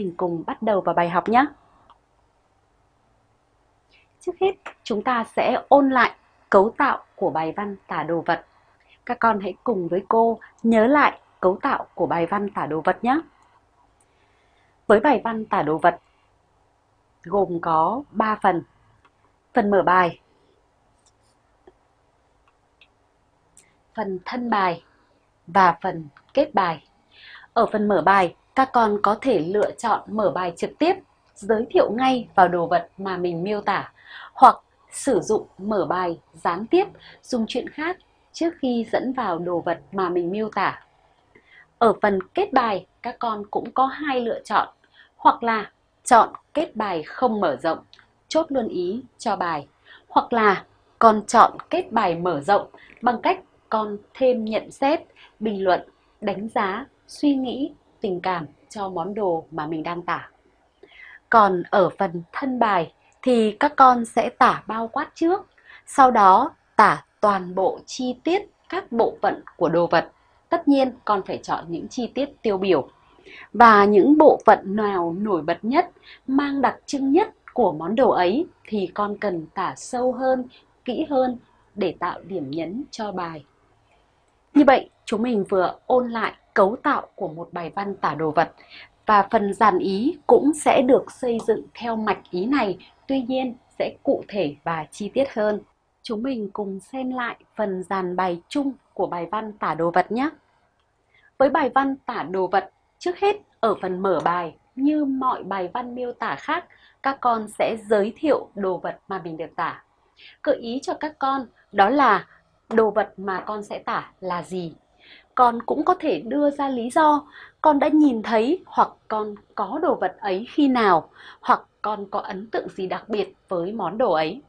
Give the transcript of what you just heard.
Mình cùng bắt đầu vào bài học nhé. Trước hết, chúng ta sẽ ôn lại cấu tạo của bài văn tả đồ vật. Các con hãy cùng với cô nhớ lại cấu tạo của bài văn tả đồ vật nhé. Với bài văn tả đồ vật gồm có 3 phần. Phần mở bài, phần thân bài và phần kết bài. Ở phần mở bài, các con có thể lựa chọn mở bài trực tiếp, giới thiệu ngay vào đồ vật mà mình miêu tả, hoặc sử dụng mở bài gián tiếp dùng chuyện khác trước khi dẫn vào đồ vật mà mình miêu tả. Ở phần kết bài, các con cũng có hai lựa chọn, hoặc là chọn kết bài không mở rộng, chốt luôn ý cho bài, hoặc là con chọn kết bài mở rộng bằng cách con thêm nhận xét, bình luận, đánh giá, suy nghĩ, tình cảm cho món đồ mà mình đang tả. Còn ở phần thân bài thì các con sẽ tả bao quát trước, sau đó tả toàn bộ chi tiết các bộ phận của đồ vật. Tất nhiên con phải chọn những chi tiết tiêu biểu. Và những bộ phận nào nổi bật nhất, mang đặc trưng nhất của món đồ ấy thì con cần tả sâu hơn, kỹ hơn để tạo điểm nhấn cho bài. Như vậy, chúng mình vừa ôn lại cấu tạo của một bài văn tả đồ vật và phần dàn ý cũng sẽ được xây dựng theo mạch ý này, tuy nhiên sẽ cụ thể và chi tiết hơn. Chúng mình cùng xem lại phần dàn bài chung của bài văn tả đồ vật nhé. Với bài văn tả đồ vật, trước hết ở phần mở bài, như mọi bài văn miêu tả khác, các con sẽ giới thiệu đồ vật mà mình được tả. Gợi ý cho các con đó là đồ vật mà con sẽ tả là gì. Con cũng có thể đưa ra lý do con đã nhìn thấy hoặc con có đồ vật ấy khi nào, hoặc con có ấn tượng gì đặc biệt với món đồ ấy.